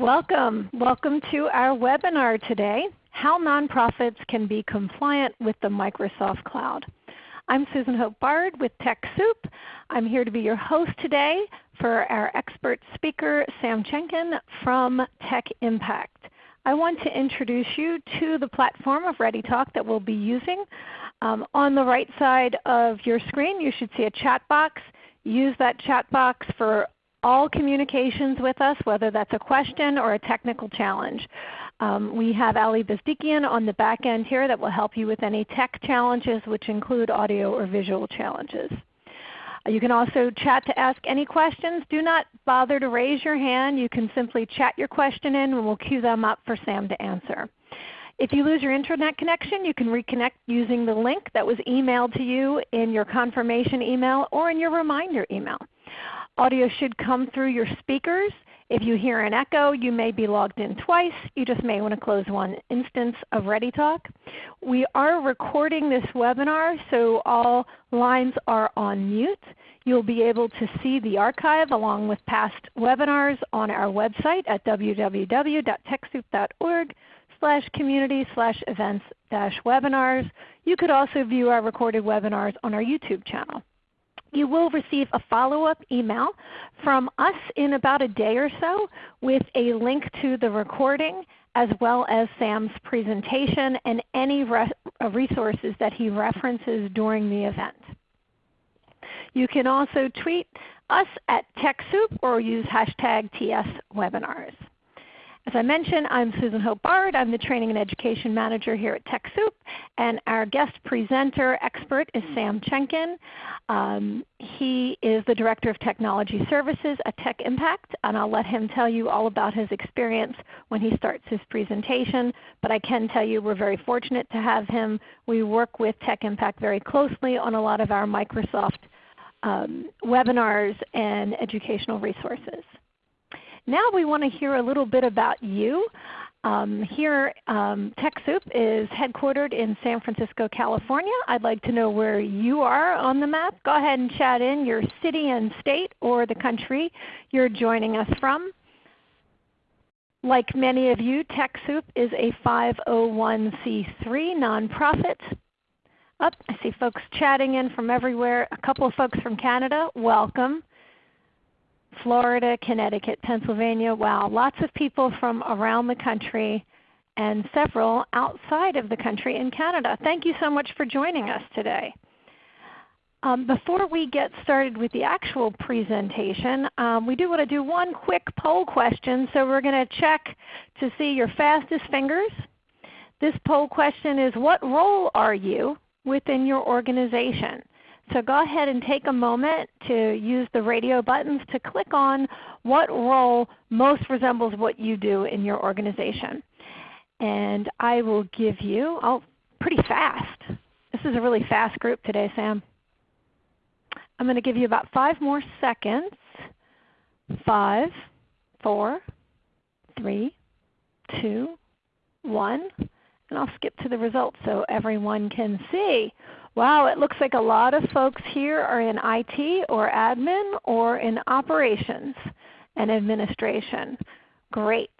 Welcome. Welcome to our webinar today, How Nonprofits Can Be Compliant with the Microsoft Cloud. I'm Susan Hope Bard with TechSoup. I'm here to be your host today for our expert speaker, Sam Chenkin from Tech Impact. I want to introduce you to the platform of ReadyTalk that we'll be using. Um, on the right side of your screen you should see a chat box. Use that chat box for all communications with us, whether that's a question or a technical challenge. Um, we have Ali Bezdikian on the back end here that will help you with any tech challenges which include audio or visual challenges. Uh, you can also chat to ask any questions. Do not bother to raise your hand. You can simply chat your question in and we'll queue them up for Sam to answer. If you lose your Internet connection, you can reconnect using the link that was emailed to you in your confirmation email or in your reminder email. Audio should come through your speakers. If you hear an echo, you may be logged in twice. You just may want to close one instance of ReadyTalk. We are recording this webinar, so all lines are on mute. You'll be able to see the archive along with past webinars on our website at www.techsoup.org slash community slash events dash webinars. You could also view our recorded webinars on our YouTube channel you will receive a follow-up email from us in about a day or so with a link to the recording as well as Sam's presentation and any uh, resources that he references during the event. You can also tweet us at TechSoup or use hashtag TSWebinars. As I mentioned, I'm Susan Hope Bard. I'm the Training and Education Manager here at TechSoup. And our guest presenter expert is Sam Chenkin. Um, he is the Director of Technology Services at Tech Impact. And I'll let him tell you all about his experience when he starts his presentation. But I can tell you we're very fortunate to have him. We work with Tech Impact very closely on a lot of our Microsoft um, webinars and educational resources. Now we want to hear a little bit about you. Um, here um, TechSoup is headquartered in San Francisco, California. I'd like to know where you are on the map. Go ahead and chat in your city and state or the country you're joining us from. Like many of you, TechSoup is a 501c3 nonprofit. Up, oh, I see folks chatting in from everywhere. A couple of folks from Canada, welcome. Florida, Connecticut, Pennsylvania. Wow, lots of people from around the country and several outside of the country in Canada. Thank you so much for joining us today. Um, before we get started with the actual presentation, um, we do want to do one quick poll question. So we're going to check to see your fastest fingers. This poll question is, what role are you within your organization? So go ahead and take a moment to use the radio buttons to click on what role most resembles what you do in your organization. And I will give you, oh, pretty fast. This is a really fast group today, Sam. I'm going to give you about five more seconds. Five, four, three, two, one. And I'll skip to the results so everyone can see. Wow, it looks like a lot of folks here are in IT or admin or in operations and administration. Great.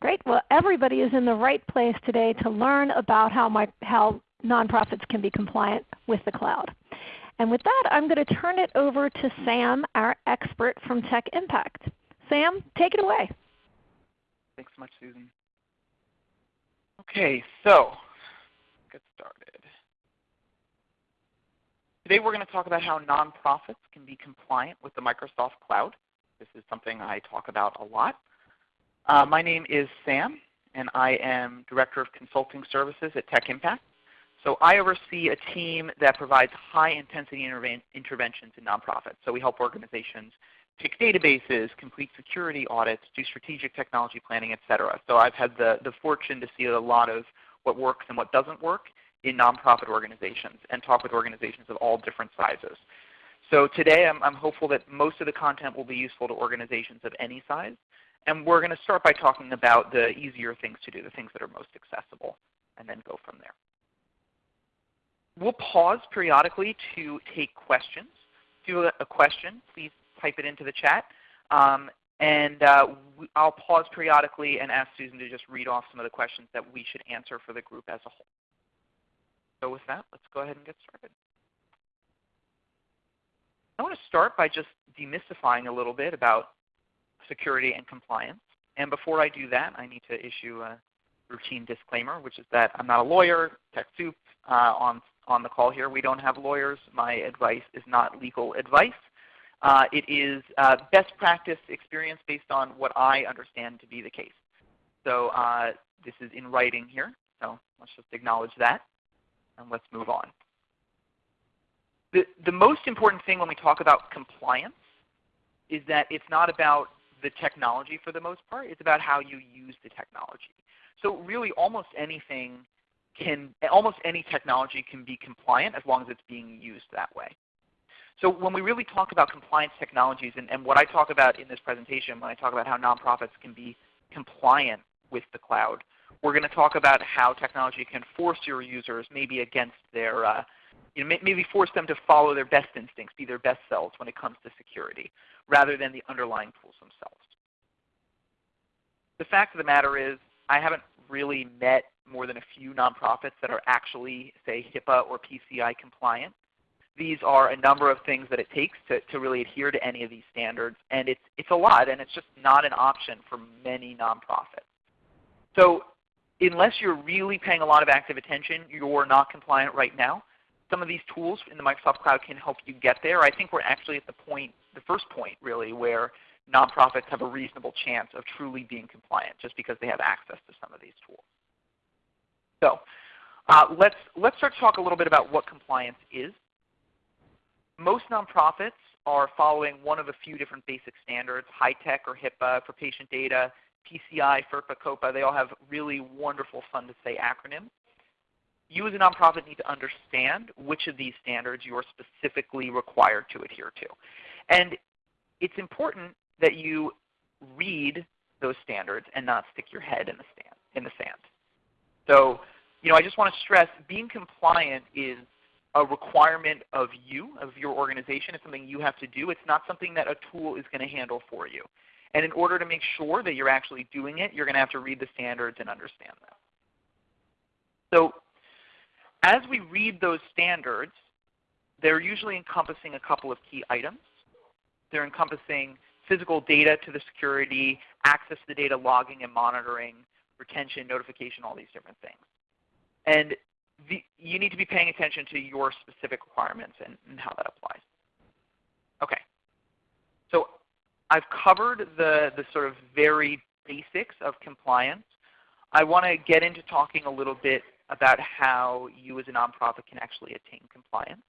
Great. Well, everybody is in the right place today to learn about how, my, how nonprofits can be compliant with the cloud. And with that, I'm going to turn it over to Sam, our expert from Tech Impact. Sam, take it away. Thanks so much, Susan. Okay, so get started. Today we're going to talk about how nonprofits can be compliant with the Microsoft Cloud. This is something I talk about a lot. Uh, my name is Sam, and I am Director of Consulting Services at Tech Impact. So I oversee a team that provides high-intensity interventions in nonprofits. So we help organizations pick databases, complete security audits, do strategic technology planning, etc. So I've had the, the fortune to see a lot of what works and what doesn't work in nonprofit organizations and talk with organizations of all different sizes. So today I'm, I'm, hopeful that most of the content will be useful to organizations of any size. And we're going to start by talking about the easier things to do, the things that are most accessible, and then go from there. We'll pause periodically to take questions. If you have a question, please type it into the chat. Um, And uh, I'll pause periodically and ask Susan to just read off some of the questions that we should answer for the group as a whole. So with that, let's go ahead and get started. I want to start by just demystifying a little bit about security and compliance. And before I do that, I need to issue a routine disclaimer, which is that I'm not a lawyer, TechSoup uh, on, on the call here. We don't have lawyers. My advice is not legal advice. Uh, it is uh, best practice experience based on what I understand to be the case. So uh, this is in writing here. So let's just acknowledge that. And let's move on. The, the most important thing when we talk about compliance is that it's not about the technology for the most part. It's about how you use the technology. So really almost anything can, almost any technology can be compliant as long as it's being used that way. So when we really talk about compliance technologies, and, and what I talk about in this presentation when I talk about how nonprofits can be compliant with the cloud, we're going to talk about how technology can force your users maybe against their, uh, you know, maybe force them to follow their best instincts, be their best selves when it comes to security, rather than the underlying tools themselves. The fact of the matter is I haven't really met more than a few nonprofits that are actually, say, HIPAA or PCI compliant these are a number of things that it takes to, to really adhere to any of these standards. And it's, it's a lot, and it's just not an option for many nonprofits. So unless you're really paying a lot of active attention, you're not compliant right now. Some of these tools in the Microsoft Cloud can help you get there. I think we're actually at the point, the first point really, where nonprofits have a reasonable chance of truly being compliant just because they have access to some of these tools. So uh, let's, let's start to talk a little bit about what compliance is. Most nonprofits are following one of a few different basic standards, HITECH or HIPAA for patient data, PCI, FERPA, COPPA, they all have really wonderful, fun to say acronyms. You as a nonprofit need to understand which of these standards you are specifically required to adhere to. And it's important that you read those standards and not stick your head in the, stand, in the sand. So you know, I just want to stress being compliant is a requirement of you, of your organization. It's something you have to do. It's not something that a tool is going to handle for you. And in order to make sure that you're actually doing it, you're going to have to read the standards and understand them. So as we read those standards, they're usually encompassing a couple of key items. They're encompassing physical data to the security, access to the data, logging and monitoring, retention, notification, all these different things. And the, you need to be paying attention to your specific requirements and, and how that applies. Okay. I've covered the, the sort of very basics of compliance. I want to get into talking a little bit about how you as a nonprofit can actually attain compliance.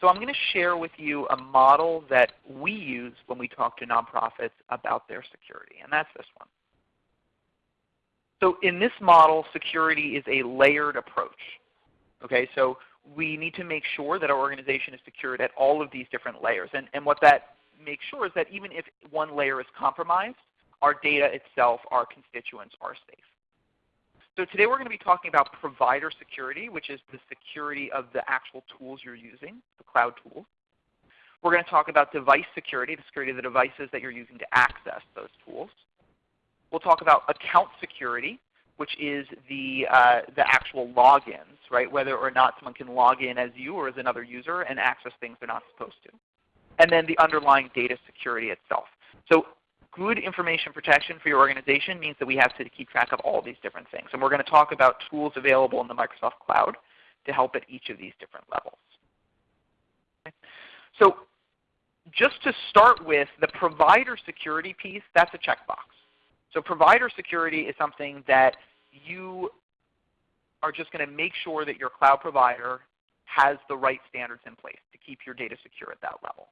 So I'm going to share with you a model that we use when we talk to nonprofits about their security, and that's this one. So in this model, security is a layered approach. Okay, so we need to make sure that our organization is secured at all of these different layers. And, and what that makes sure is that even if one layer is compromised, our data itself, our constituents are safe. So today we're going to be talking about provider security, which is the security of the actual tools you're using, the cloud tools. We're going to talk about device security, the security of the devices that you're using to access those tools. We'll talk about account security, which is the, uh, the actual logins, right? whether or not someone can log in as you or as another user and access things they're not supposed to. And then the underlying data security itself. So good information protection for your organization means that we have to keep track of all these different things. And we're going to talk about tools available in the Microsoft Cloud to help at each of these different levels. Okay. So just to start with, the provider security piece, that's a checkbox. So provider security is something that you are just going to make sure that your cloud provider has the right standards in place to keep your data secure at that level.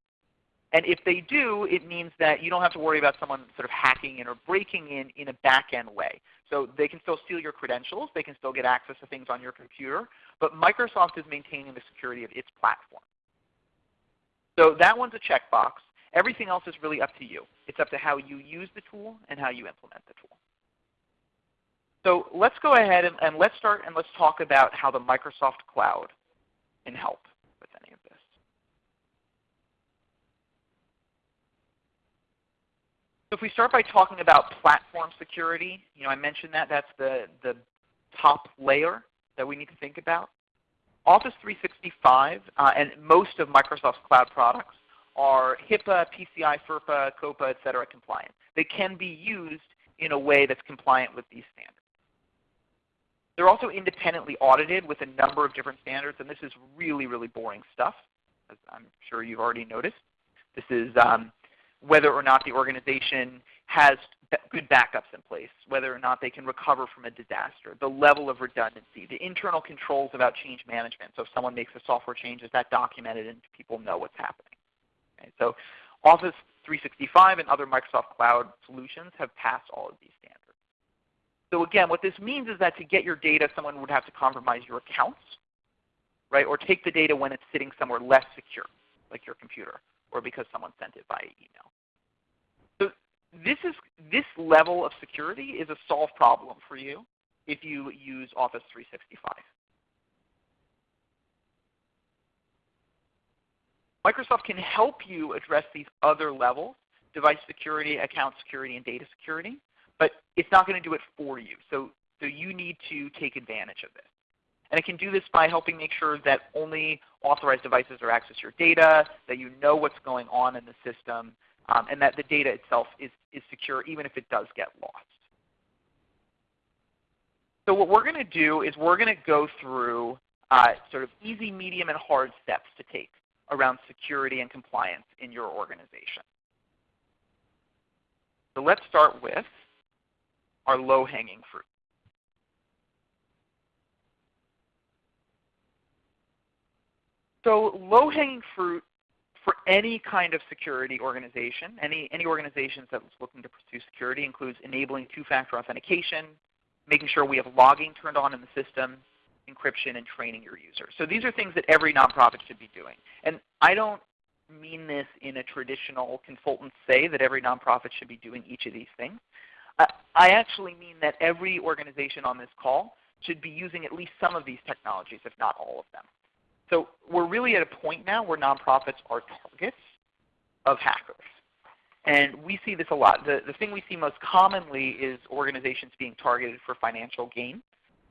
And if they do, it means that you don't have to worry about someone sort of hacking in or breaking in in a back-end way. So they can still steal your credentials. They can still get access to things on your computer. But Microsoft is maintaining the security of its platform. So that one's a checkbox. Everything else is really up to you. It's up to how you use the tool and how you implement the tool. So let's go ahead and, and let's start and let's talk about how the Microsoft Cloud can help with any of this. If we start by talking about platform security, you know, I mentioned that. That's the, the top layer that we need to think about. Office 365 uh, and most of Microsoft's cloud products are HIPAA, PCI, FERPA, COPPA, et cetera, compliant. They can be used in a way that's compliant with these standards. They're also independently audited with a number of different standards, and this is really, really boring stuff, as I'm sure you've already noticed. This is um, whether or not the organization has good backups in place, whether or not they can recover from a disaster, the level of redundancy, the internal controls about change management. So if someone makes a software change, is that documented and people know what's happening? Okay, so Office 365 and other Microsoft Cloud solutions have passed all of these standards. So again, what this means is that to get your data, someone would have to compromise your accounts, right? or take the data when it's sitting somewhere less secure, like your computer, or because someone sent it by email. So this, is, this level of security is a solved problem for you if you use Office 365. Microsoft can help you address these other levels, device security, account security, and data security, but it's not going to do it for you. So, so you need to take advantage of this. And it can do this by helping make sure that only authorized devices are access your data, that you know what's going on in the system, um, and that the data itself is, is secure even if it does get lost. So what we're going to do is we're going to go through uh, sort of easy, medium, and hard steps to take around security and compliance in your organization. So let's start with our low-hanging fruit. So low-hanging fruit for any kind of security organization, any, any organizations that's looking to pursue security includes enabling two-factor authentication, making sure we have logging turned on in the system, encryption, and training your users. So these are things that every nonprofit should be doing. And I don't mean this in a traditional consultant say that every nonprofit should be doing each of these things. I actually mean that every organization on this call should be using at least some of these technologies, if not all of them. So we're really at a point now where nonprofits are targets of hackers. And we see this a lot. The, the thing we see most commonly is organizations being targeted for financial gain.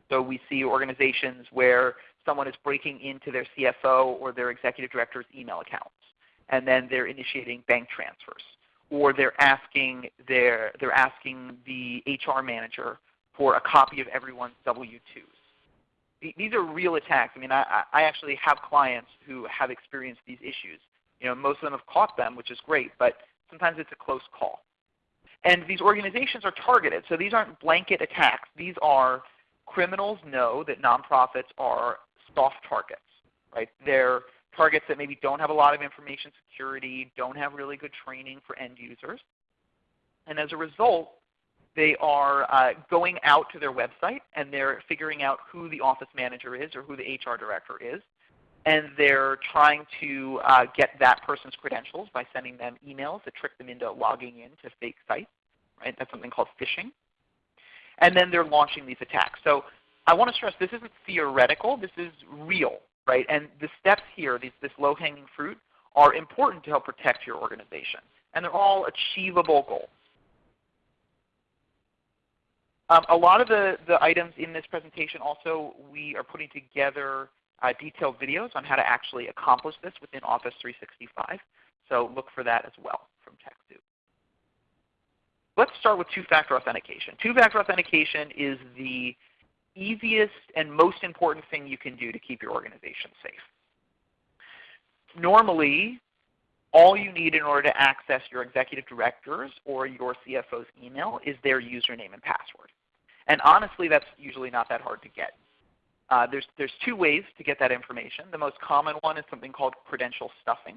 So we see organizations where someone is breaking into their CFO or their executive director's email accounts, and then they're initiating bank transfers, or they're asking their they're asking the HR manager for a copy of everyone's W-2s. These are real attacks. I mean, I, I actually have clients who have experienced these issues. You know, most of them have caught them, which is great, but sometimes it's a close call. And these organizations are targeted. So these aren't blanket attacks. These are criminals know that nonprofits are soft targets. Right? They're targets that maybe don't have a lot of information security, don't have really good training for end users. And as a result, they are uh, going out to their website and they're figuring out who the office manager is or who the HR director is. And they're trying to uh, get that person's credentials by sending them emails that trick them into logging in to fake sites. Right? That's something called phishing and then they're launching these attacks. So I want to stress this isn't theoretical. This is real. right? And the steps here, these, this low-hanging fruit, are important to help protect your organization. And they're all achievable goals. Um, a lot of the, the items in this presentation also, we are putting together uh, detailed videos on how to actually accomplish this within Office 365. So look for that as well from TechSoup. Let's start with two-factor authentication. Two-factor authentication is the easiest and most important thing you can do to keep your organization safe. Normally, all you need in order to access your executive directors or your CFO's email is their username and password. And honestly, that's usually not that hard to get. Uh, there's, there's two ways to get that information. The most common one is something called credential stuffing.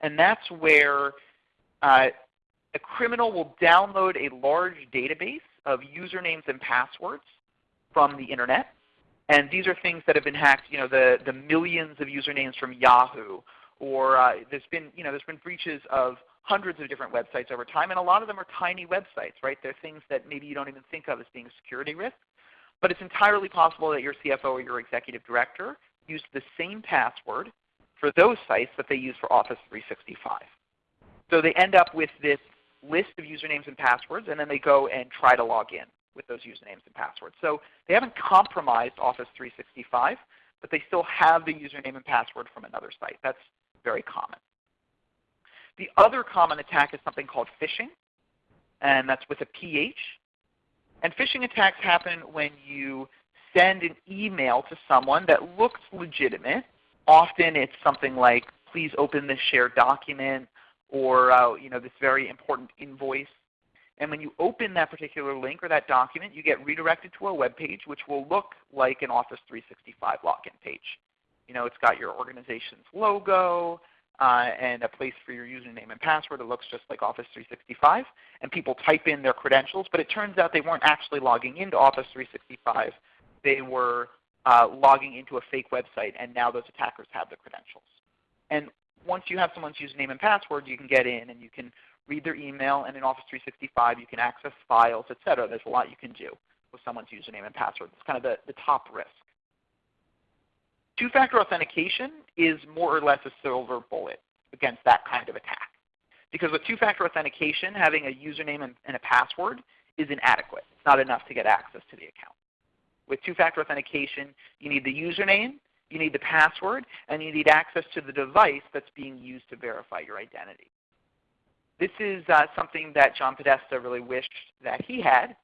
And that's where uh, a criminal will download a large database of usernames and passwords from the Internet. And these are things that have been hacked, you know, the, the millions of usernames from Yahoo. Or uh, there's, been, you know, there's been breaches of hundreds of different websites over time. And a lot of them are tiny websites. right? They're things that maybe you don't even think of as being security risk. But it's entirely possible that your CFO or your executive director used the same password for those sites that they use for Office 365. So they end up with this list of usernames and passwords, and then they go and try to log in with those usernames and passwords. So they haven't compromised Office 365, but they still have the username and password from another site. That's very common. The other common attack is something called phishing, and that's with a PH. And phishing attacks happen when you send an email to someone that looks legitimate. Often it's something like, please open this shared document, or uh, you know, this very important invoice. And when you open that particular link or that document, you get redirected to a web page which will look like an Office 365 login page. You know, it's got your organization's logo uh, and a place for your username and password. It looks just like Office 365. And people type in their credentials, but it turns out they weren't actually logging into Office 365. They were uh, logging into a fake website, and now those attackers have the credentials. And once you have someone's username and password, you can get in and you can read their email, and in Office 365 you can access files, etc. There's a lot you can do with someone's username and password. It's kind of the, the top risk. Two-factor authentication is more or less a silver bullet against that kind of attack. Because with two-factor authentication, having a username and, and a password is inadequate. It's not enough to get access to the account. With two-factor authentication, you need the username, you need the password, and you need access to the device that's being used to verify your identity. This is uh, something that John Podesta really wished that he had,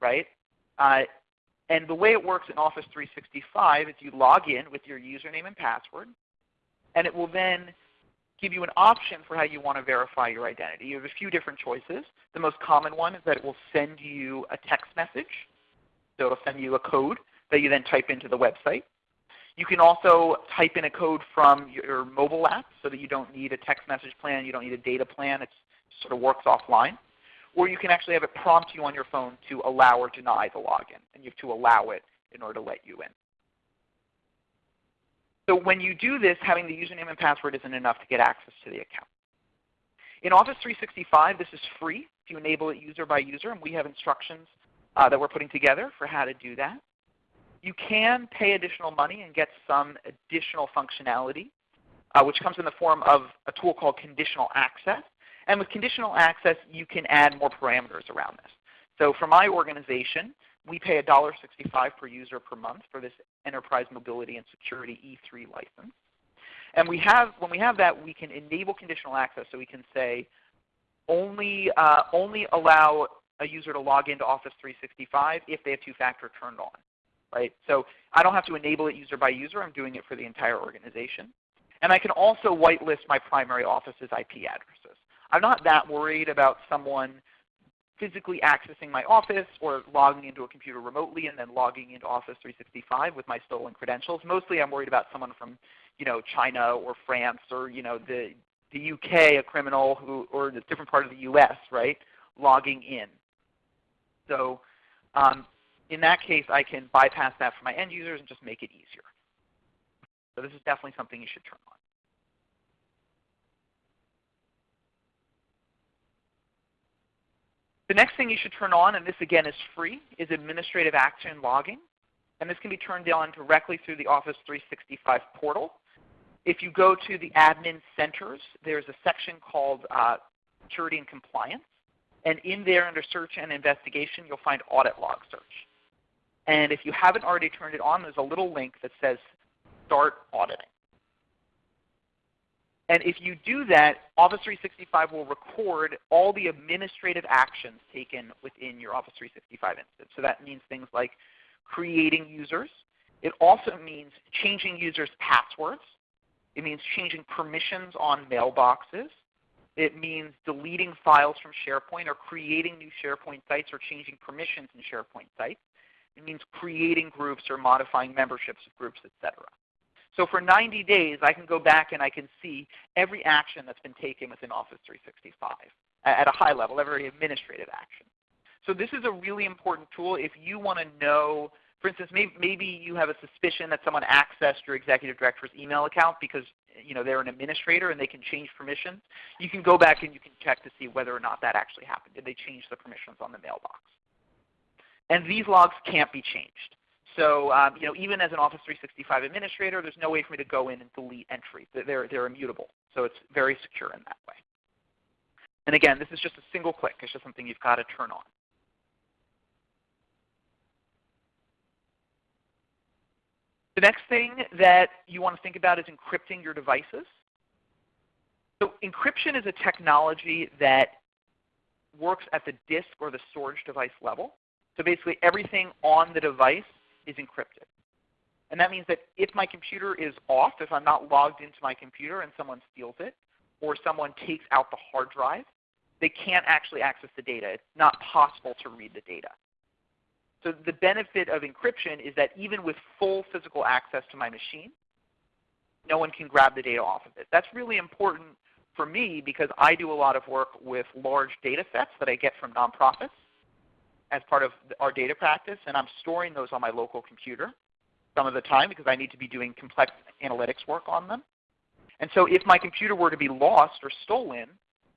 right? Uh, and the way it works in Office 365 is you log in with your username and password, and it will then give you an option for how you want to verify your identity. You have a few different choices. The most common one is that it will send you a text message. So it will send you a code that you then type into the website. You can also type in a code from your mobile app so that you don't need a text message plan, you don't need a data plan. It sort of works offline. Or you can actually have it prompt you on your phone to allow or deny the login. And you have to allow it in order to let you in. So when you do this, having the username and password isn't enough to get access to the account. In Office 365, this is free if you enable it user by user, and we have instructions uh, that we're putting together for how to do that. You can pay additional money and get some additional functionality, uh, which comes in the form of a tool called conditional access. And with conditional access, you can add more parameters around this. So for my organization, we pay $1.65 per user per month for this Enterprise Mobility and Security E3 license. And we have, when we have that, we can enable conditional access. So we can say, only, uh, only allow a user to log into Office 365 if they have two-factor turned on right? So I don't have to enable it user by user. I'm doing it for the entire organization. And I can also whitelist my primary office's IP addresses. I'm not that worried about someone physically accessing my office or logging into a computer remotely and then logging into Office 365 with my stolen credentials. Mostly I'm worried about someone from you know, China or France or you know, the, the UK, a criminal who, or a different part of the US, right, logging in. So um, in that case, I can bypass that for my end users and just make it easier. So this is definitely something you should turn on. The next thing you should turn on, and this again is free, is administrative action logging. And this can be turned on directly through the Office 365 portal. If you go to the admin centers, there's a section called uh, security and compliance. And in there under search and investigation, you'll find audit log search. And if you haven't already turned it on, there's a little link that says Start Auditing. And if you do that, Office 365 will record all the administrative actions taken within your Office 365 instance. So that means things like creating users. It also means changing users' passwords. It means changing permissions on mailboxes. It means deleting files from SharePoint or creating new SharePoint sites or changing permissions in SharePoint sites. It means creating groups or modifying memberships of groups, etc. So for 90 days, I can go back and I can see every action that's been taken within Office 365 at a high level, every administrative action. So this is a really important tool if you want to know, for instance, maybe, maybe you have a suspicion that someone accessed your executive director's email account because you know, they're an administrator and they can change permissions. You can go back and you can check to see whether or not that actually happened. Did they change the permissions on the mailbox? And these logs can't be changed. So um, you know, even as an Office 365 administrator, there's no way for me to go in and delete entries. They're, they're immutable. So it's very secure in that way. And again, this is just a single click. It's just something you've got to turn on. The next thing that you want to think about is encrypting your devices. So encryption is a technology that works at the disk or the storage device level. So basically everything on the device is encrypted. And that means that if my computer is off, if I'm not logged into my computer and someone steals it, or someone takes out the hard drive, they can't actually access the data. It's not possible to read the data. So the benefit of encryption is that even with full physical access to my machine, no one can grab the data off of it. That's really important for me because I do a lot of work with large data sets that I get from nonprofits as part of our data practice, and I'm storing those on my local computer some of the time because I need to be doing complex analytics work on them. And so if my computer were to be lost or stolen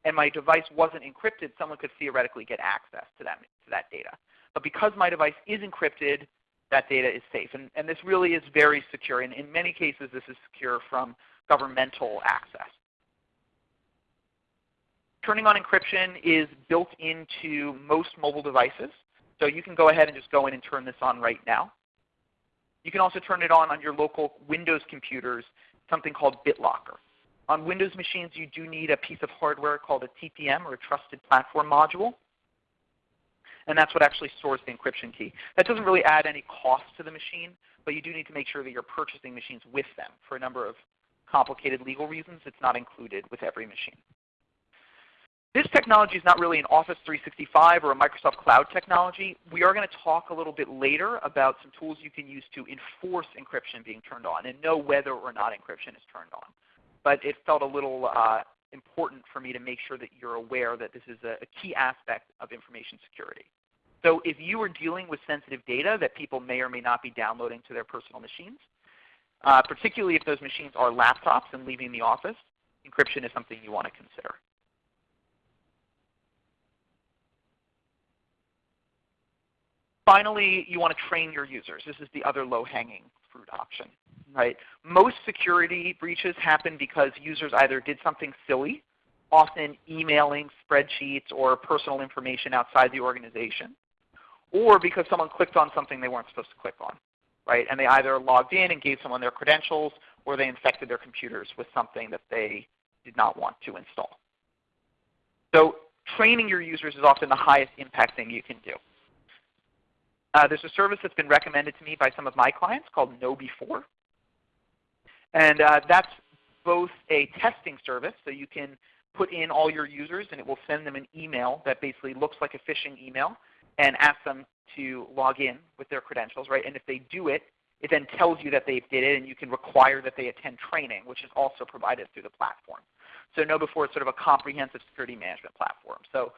and my device wasn't encrypted, someone could theoretically get access to that, to that data. But because my device is encrypted, that data is safe. And, and this really is very secure. And in many cases, this is secure from governmental access. Turning on encryption is built into most mobile devices. So you can go ahead and just go in and turn this on right now. You can also turn it on on your local Windows computers, something called BitLocker. On Windows machines, you do need a piece of hardware called a TPM or a Trusted Platform Module. And that's what actually stores the encryption key. That doesn't really add any cost to the machine, but you do need to make sure that you're purchasing machines with them. For a number of complicated legal reasons, it's not included with every machine. This technology is not really an Office 365 or a Microsoft Cloud technology. We are going to talk a little bit later about some tools you can use to enforce encryption being turned on and know whether or not encryption is turned on. But it felt a little uh, important for me to make sure that you're aware that this is a, a key aspect of information security. So if you are dealing with sensitive data that people may or may not be downloading to their personal machines, uh, particularly if those machines are laptops and leaving the office, encryption is something you want to consider. Finally, you want to train your users. This is the other low-hanging fruit option. Right? Most security breaches happen because users either did something silly, often emailing spreadsheets or personal information outside the organization, or because someone clicked on something they weren't supposed to click on. Right? And they either logged in and gave someone their credentials, or they infected their computers with something that they did not want to install. So training your users is often the highest impact thing you can do. Uh, there's a service that's been recommended to me by some of my clients called KnowBe4. And uh, that's both a testing service, so you can put in all your users and it will send them an email that basically looks like a phishing email and ask them to log in with their credentials. right? And if they do it, it then tells you that they did it and you can require that they attend training, which is also provided through the platform. So KnowBe4 is sort of a comprehensive security management platform. So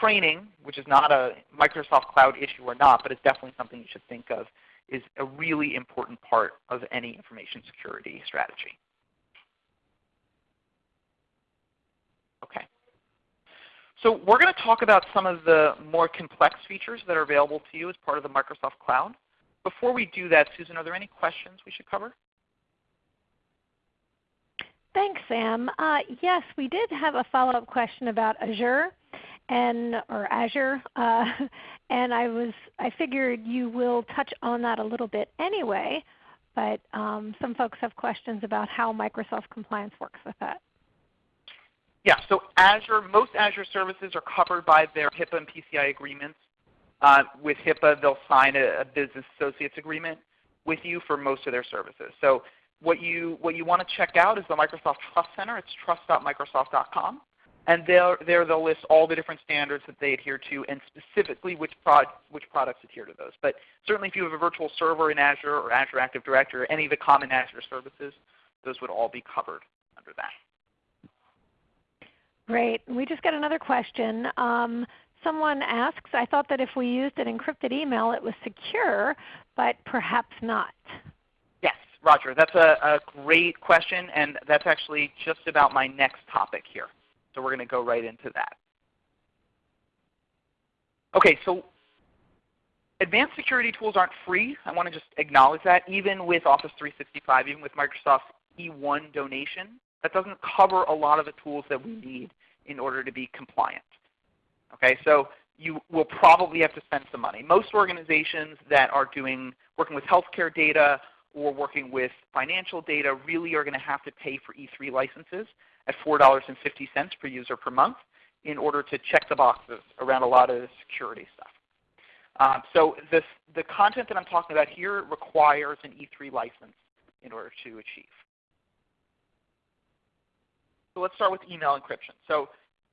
training, which is not a Microsoft Cloud issue or not, but it's definitely something you should think of, is a really important part of any information security strategy. Okay. So we're going to talk about some of the more complex features that are available to you as part of the Microsoft Cloud. Before we do that, Susan, are there any questions we should cover? Thanks, Sam. Uh, yes, we did have a follow-up question about Azure and or Azure, uh, and I was I figured you will touch on that a little bit anyway. But um, some folks have questions about how Microsoft Compliance works with that. Yeah, so Azure, most Azure services are covered by their HIPAA and PCI agreements. Uh, with HIPAA, they'll sign a, a, business associates agreement with you for most of their services. So what you, what you want to check out is the Microsoft Trust Center. It's trust.microsoft.com. And there, there they'll list all the different standards that they adhere to and specifically which, prod, which products adhere to those. But certainly if you have a virtual server in Azure or Azure Active Directory or any of the common Azure services, those would all be covered under that. Great. We just got another question. Um, someone asks, I thought that if we used an encrypted email it was secure, but perhaps not. Yes, Roger. That's a, a great question, and that's actually just about my next topic here. So we're going to go right into that. Okay, so advanced security tools aren't free. I want to just acknowledge that. Even with Office 365, even with Microsoft's E1 donation, that doesn't cover a lot of the tools that we need in order to be compliant. Okay, so you will probably have to spend some money. Most organizations that are doing working with healthcare data or working with financial data really are going to have to pay for E3 licenses at $4.50 per user per month in order to check the boxes around a lot of the security stuff. Um, so this, the content that I'm talking about here requires an E3 license in order to achieve. So let's start with email encryption. So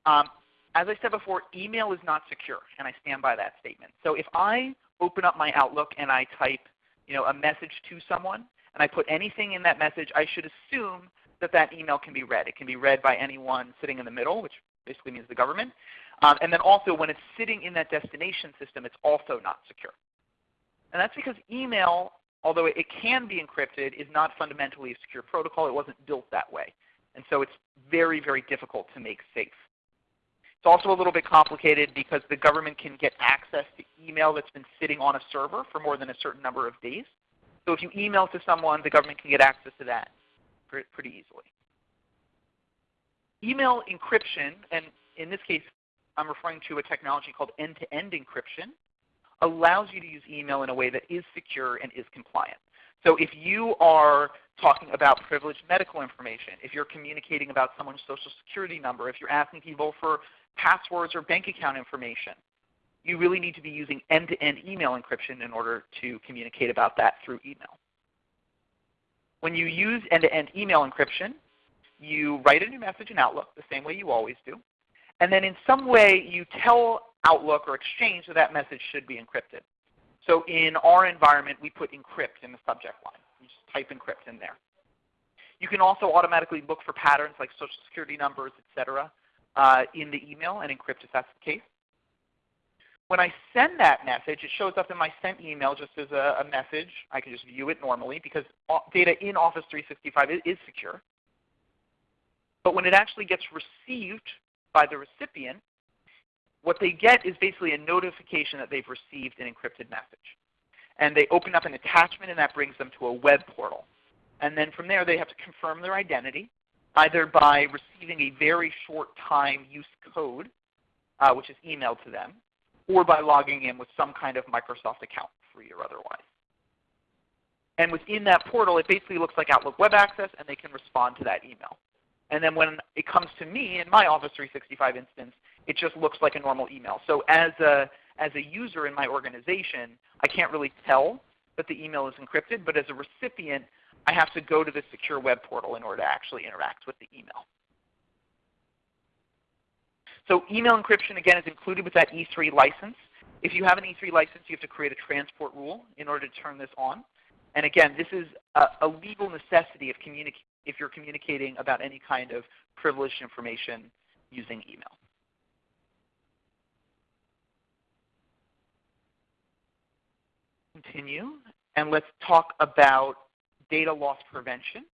um, as I said before, email is not secure, and I stand by that statement. So if I open up my Outlook and I type you know, a message to someone, and I put anything in that message, I should assume that that email can be read. It can be read by anyone sitting in the middle, which basically means the government. Um, and then also when it's sitting in that destination system, it's also not secure. And that's because email, although it can be encrypted, is not fundamentally a secure protocol. It wasn't built that way. And so it's very, very difficult to make safe. It's also a little bit complicated because the government can get access to email that's been sitting on a server for more than a certain number of days. So if you email to someone, the government can get access to that pretty easily. Email encryption, and in this case I'm referring to a technology called end-to-end -end encryption, allows you to use email in a way that is secure and is compliant. So if you are talking about privileged medical information, if you're communicating about someone's social security number, if you're asking people for passwords or bank account information, you really need to be using end-to-end -end email encryption in order to communicate about that through email. When you use end-to-end -end email encryption, you write a new message in Outlook the same way you always do. And then in some way you tell Outlook or Exchange that that message should be encrypted. So in our environment, we put encrypt in the subject line. You just type encrypt in there. You can also automatically look for patterns like social security numbers, etc., uh, in the email and encrypt if that's the case. When I send that message, it shows up in my sent email just as a, a message. I can just view it normally because data in Office 365 is, is secure. But when it actually gets received by the recipient, what they get is basically a notification that they've received an encrypted message. And they open up an attachment and that brings them to a web portal. And then from there they have to confirm their identity, either by receiving a very short time use code, uh, which is emailed to them, or by logging in with some kind of Microsoft account, free or otherwise. And within that portal, it basically looks like Outlook Web Access, and they can respond to that email. And then when it comes to me in my Office 365 instance, it just looks like a normal email. So as a, as a user in my organization, I can't really tell that the email is encrypted, but as a recipient, I have to go to the secure web portal in order to actually interact with the email. So email encryption, again, is included with that E3 license. If you have an E3 license, you have to create a transport rule in order to turn this on. And again, this is a, a legal necessity if, if you're communicating about any kind of privileged information using email. Continue, and let's talk about data loss prevention,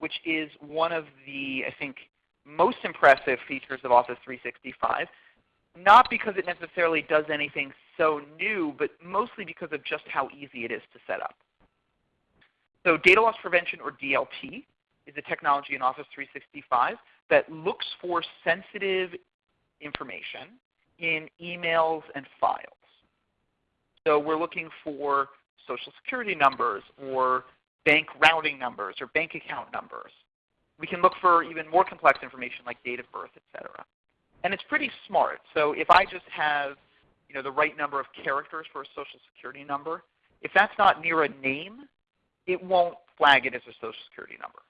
which is one of the, I think, most impressive features of Office 365, not because it necessarily does anything so new, but mostly because of just how easy it is to set up. So data loss prevention, or DLP, is a technology in Office 365 that looks for sensitive information in emails and files. So we're looking for social security numbers or bank routing numbers or bank account numbers. We can look for even more complex information like date of birth, etc. And it's pretty smart. So if I just have you know, the right number of characters for a social security number, if that's not near a name, it won't flag it as a social security number.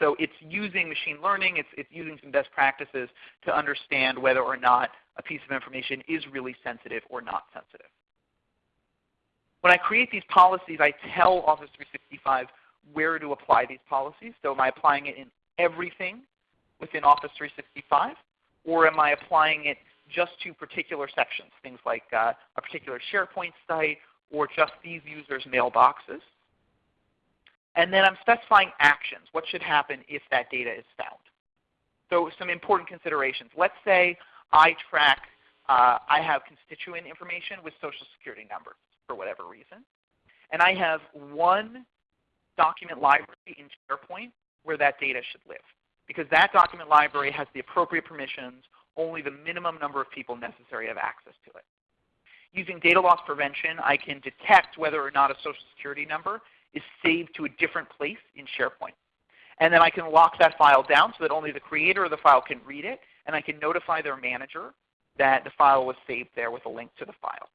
So it's using machine learning, it's, it's using some best practices to understand whether or not a piece of information is really sensitive or not sensitive. When I create these policies, I tell Office 365 where to apply these policies. So am I applying it in everything within Office 365? Or am I applying it just to particular sections, things like uh, a particular SharePoint site or just these users' mailboxes? And then I'm specifying actions. What should happen if that data is found? So some important considerations. Let's say I track, uh, I have constituent information with Social Security numbers for whatever reason. And I have one document library in SharePoint where that data should live. because that document library has the appropriate permissions, only the minimum number of people necessary have access to it. Using data loss prevention, I can detect whether or not a Social Security number is saved to a different place in SharePoint. And then I can lock that file down so that only the creator of the file can read it, and I can notify their manager that the file was saved there with a link to the file.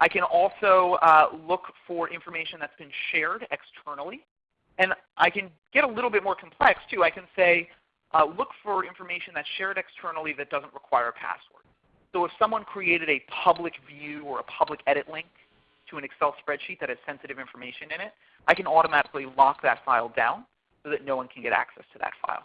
I can also uh, look for information that's been shared externally. And I can get a little bit more complex too. I can say, uh, look for information that's shared externally that doesn't require a password. So if someone created a public view or a public edit link to an Excel spreadsheet that has sensitive information in it, I can automatically lock that file down so that no one can get access to that file.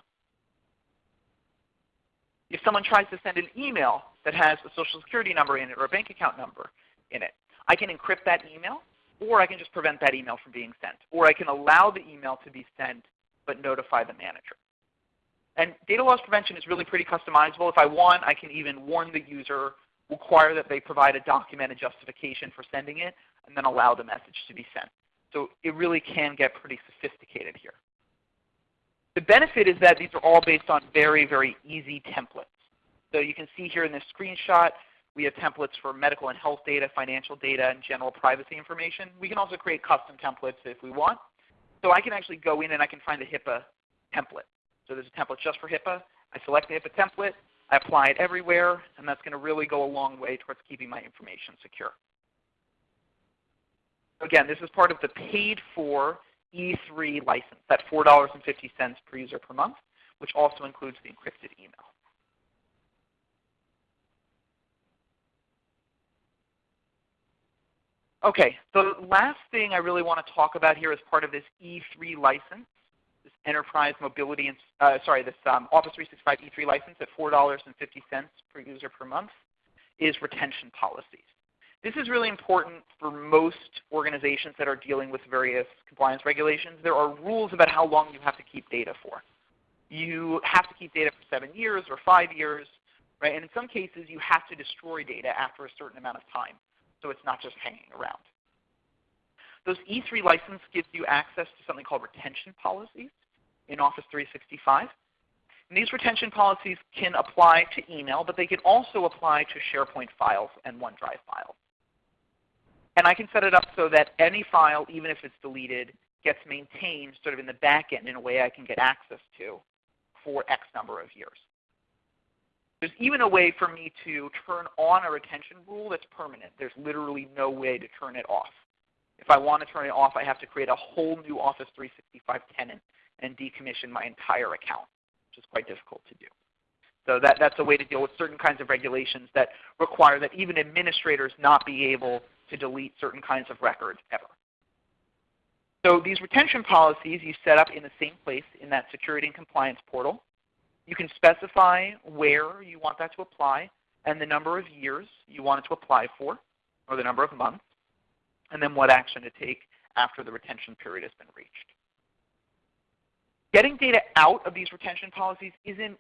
If someone tries to send an email that has a Social Security number in it or a bank account number in it, I can encrypt that email, or I can just prevent that email from being sent. Or I can allow the email to be sent but notify the manager. And data loss prevention is really pretty customizable. If I want, I can even warn the user, require that they provide a documented justification for sending it, and then allow the message to be sent. So it really can get pretty sophisticated here. The benefit is that these are all based on very, very easy templates. So you can see here in this screenshot, we have templates for medical and health data, financial data, and general privacy information. We can also create custom templates if we want. So I can actually go in and I can find a HIPAA template. So there's a template just for HIPAA. I select the HIPAA template. I apply it everywhere, and that's going to really go a long way towards keeping my information secure. Again, this is part of the paid for E3 license, that $4.50 per user per month, which also includes the encrypted email. Okay, the last thing I really want to talk about here as part of this E3 license, this Enterprise Mobility, and, uh, sorry, this um, Office 365 E3 license at $4.50 per user per month, is retention policies. This is really important for most organizations that are dealing with various compliance regulations. There are rules about how long you have to keep data for. You have to keep data for 7 years or 5 years, right? and in some cases you have to destroy data after a certain amount of time so it's not just hanging around. Those E3 license gives you access to something called retention policies in Office 365. And these retention policies can apply to email, but they can also apply to SharePoint files and OneDrive files. And I can set it up so that any file, even if it's deleted, gets maintained sort of in the back end in a way I can get access to for X number of years. There's even a way for me to turn on a retention rule that's permanent. There's literally no way to turn it off. If I want to turn it off, I have to create a whole new Office 365 tenant and decommission my entire account, which is quite difficult to do. So that, that's a way to deal with certain kinds of regulations that require that even administrators not be able to delete certain kinds of records ever. So these retention policies you set up in the same place in that security and compliance portal. You can specify where you want that to apply and the number of years you want it to apply for, or the number of months, and then what action to take after the retention period has been reached. Getting data out of these retention policies isn't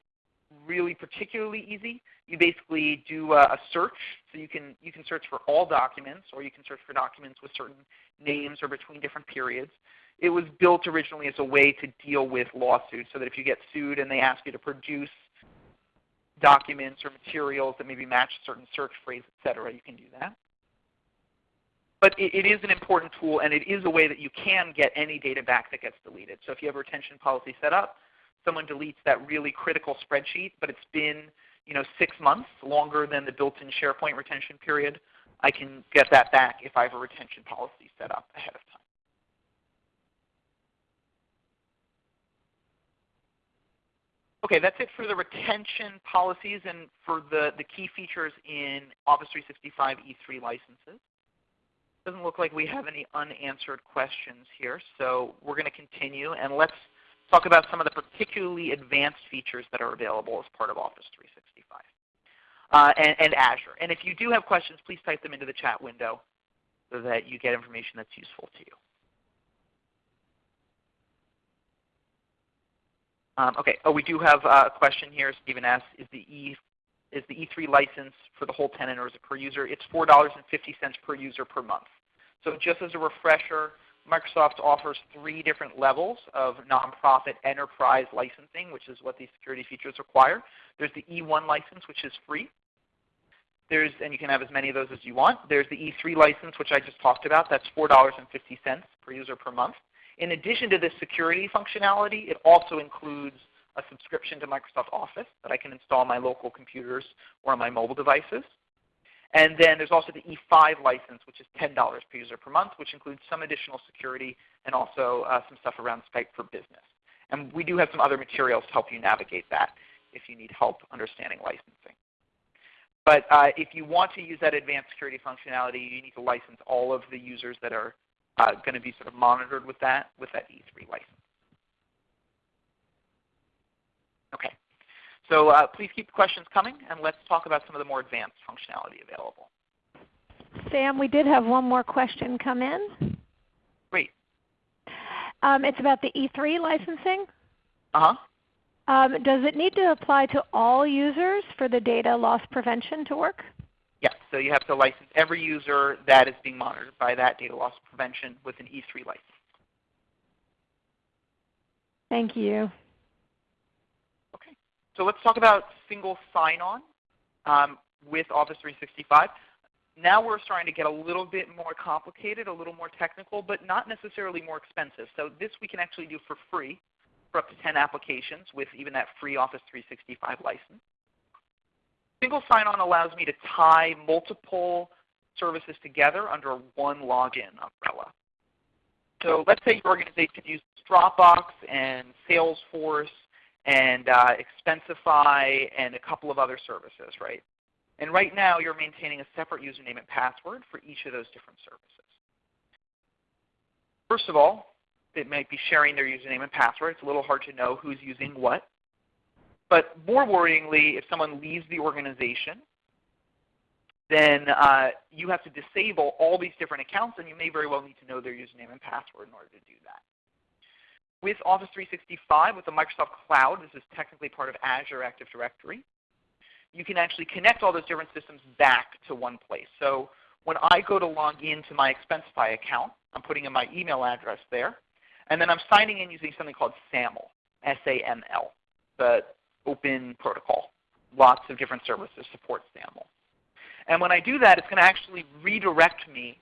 really particularly easy. You basically do a, search. So you can, you can search for all documents, or you can search for documents with certain names or between different periods it was built originally as a way to deal with lawsuits so that if you get sued and they ask you to produce documents or materials that maybe match a certain search phrase, etc., you can do that. But it, it is an important tool, and it is a way that you can get any data back that gets deleted. So if you have a retention policy set up, someone deletes that really critical spreadsheet, but it's been you know, six months, longer than the built-in SharePoint retention period, I can get that back if I have a retention policy set up ahead of time. Okay, that's it for the retention policies and for the, the key features in Office 365 E3 licenses. Doesn't look like we have any unanswered questions here, so we're going to continue and let's talk about some of the particularly advanced features that are available as part of Office 365 uh, and, and Azure. And if you do have questions, please type them into the chat window so that you get information that's useful to you. Um, okay. Oh, we do have a question here. Stephen asks, is the E is the E3 license for the whole tenant or is it per user? It's $4.50 per user per month. So just as a refresher, Microsoft offers three different levels of nonprofit enterprise licensing, which is what these security features require. There's the E1 license, which is free. There's, and you can have as many of those as you want. There's the E3 license, which I just talked about. That's $4.50 per user per month. In addition to this security functionality, it also includes a subscription to Microsoft Office that I can install on my local computers or on my mobile devices. And then there's also the E5 license, which is $10 per user per month, which includes some additional security and also uh, some stuff around Skype for Business. And we do have some other materials to help you navigate that if you need help understanding licensing. But uh, if you want to use that advanced security functionality, you need to license all of the users that are uh, going to be sort of monitored with that, with that E3 license. Okay. So uh, please keep the questions coming, and let's talk about some of the more advanced functionality available. Sam, we did have one more question come in. Great. Um, it's about the E3 licensing. Uh-huh. Um, does it need to apply to all users for the data loss prevention to work? So you have to license every user that is being monitored by that data loss prevention with an E3 license. Thank you. Okay. So let's talk about single sign-on um, with Office 365. Now we're starting to get a little bit more complicated, a little more technical, but not necessarily more expensive. So this we can actually do for free for up to 10 applications with even that free Office 365 license. Single sign-on allows me to tie multiple services together under one login umbrella. So let's say your organization uses Dropbox and Salesforce and uh, Expensify, and a couple of other services, right? And right now you're maintaining a separate username and password for each of those different services. First of all, it might be sharing their username and password. It's a little hard to know who's using what. But more worryingly, if someone leaves the organization, then uh, you have to disable all these different accounts, and you may very well need to know their username and password in order to do that. With Office 365, with the Microsoft Cloud, this is technically part of Azure Active Directory, you can actually connect all those different systems back to one place. So when I go to log into my Expensify account, I'm putting in my email address there, and then I'm signing in using something called SAML, S-A-M-L, the open protocol. Lots of different services support SAML. And when I do that, it's going to actually redirect me